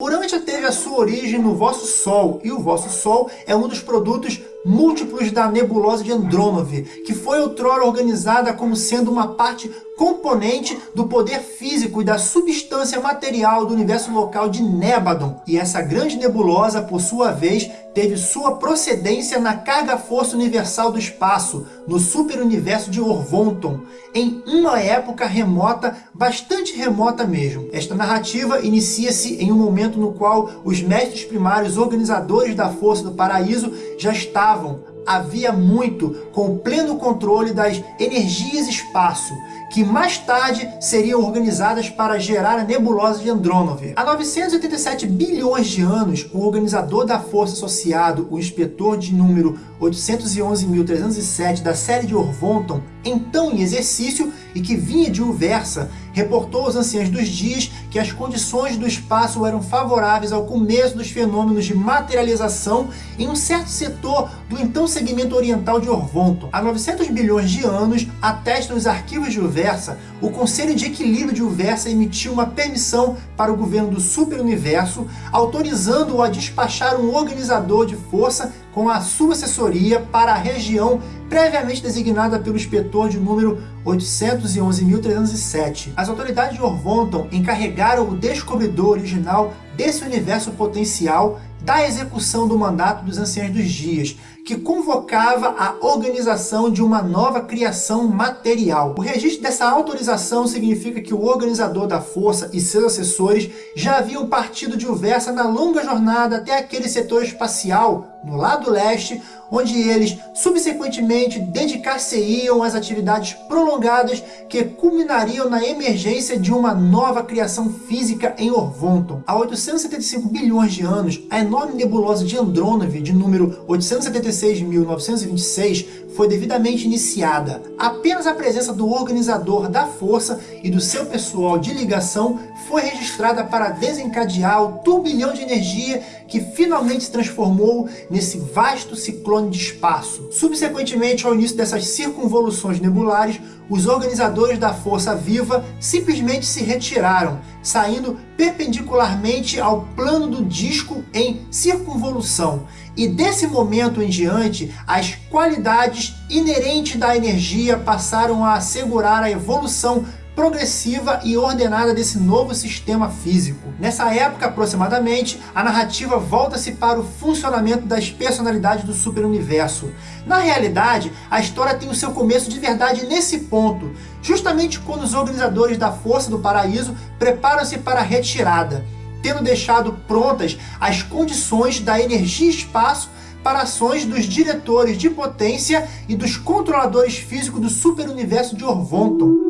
Urântia teve a sua origem no vosso Sol, e o vosso Sol é um dos produtos múltiplos da nebulosa de Andrômove, que foi outrora organizada como sendo uma parte componente do poder físico e da substância material do universo local de Nébadon. E essa grande nebulosa, por sua vez, teve sua procedência na carga-força universal do espaço, no superuniverso de Orvonton, em uma época remota, bastante remota mesmo. Esta narrativa inicia-se em um momento no qual os mestres primários organizadores da Força do Paraíso já estavam havia muito com pleno controle das energias espaço, que mais tarde seriam organizadas para gerar a nebulosa de Andrônove. Há 987 bilhões de anos, o organizador da força associado, o inspetor de número 811.307 da série de Orvonton, então em exercício e que vinha de Uversa, reportou aos anciãos dos dias que as condições do espaço eram favoráveis ao começo dos fenômenos de materialização em um certo setor do então segmento oriental de Orvonton. Há 900 bilhões de anos, atestam os arquivos de Uversa, o Conselho de Equilíbrio de Uversa emitiu uma permissão para o governo do superuniverso, autorizando-o a despachar um organizador de força com a sua assessoria para a região previamente designada pelo inspetor de número 811.307. As autoridades de Orvonton encarregaram o descobridor original desse universo potencial da execução do mandato dos Anciãos dos Dias, que convocava a organização de uma nova criação material. O registro dessa autorização significa que o organizador da força e seus assessores já haviam partido de Uversa na longa jornada até aquele setor espacial no lado leste, onde eles subsequentemente dedicar-se-iam às atividades prolongadas que culminariam na emergência de uma nova criação física em Orvonton. Há 875 bilhões de anos, a enorme nebulosa de Andrônove, de número 876.926, foi devidamente iniciada. Apenas a presença do organizador da força e do seu pessoal de ligação foi registrada para desencadear o turbilhão de energia que finalmente se transformou nesse vasto ciclone de espaço. Subsequentemente ao início dessas circunvoluções nebulares, os organizadores da força viva simplesmente se retiraram, saindo perpendicularmente ao plano do disco em circunvolução. E desse momento em diante, as qualidades inerentes da energia passaram a assegurar a evolução progressiva e ordenada desse novo sistema físico. Nessa época, aproximadamente, a narrativa volta-se para o funcionamento das personalidades do superuniverso. Na realidade, a história tem o seu começo de verdade nesse ponto, justamente quando os organizadores da Força do Paraíso preparam-se para a retirada, tendo deixado prontas as condições da energia espaço para ações dos diretores de potência e dos controladores físicos do superuniverso de Orvonton.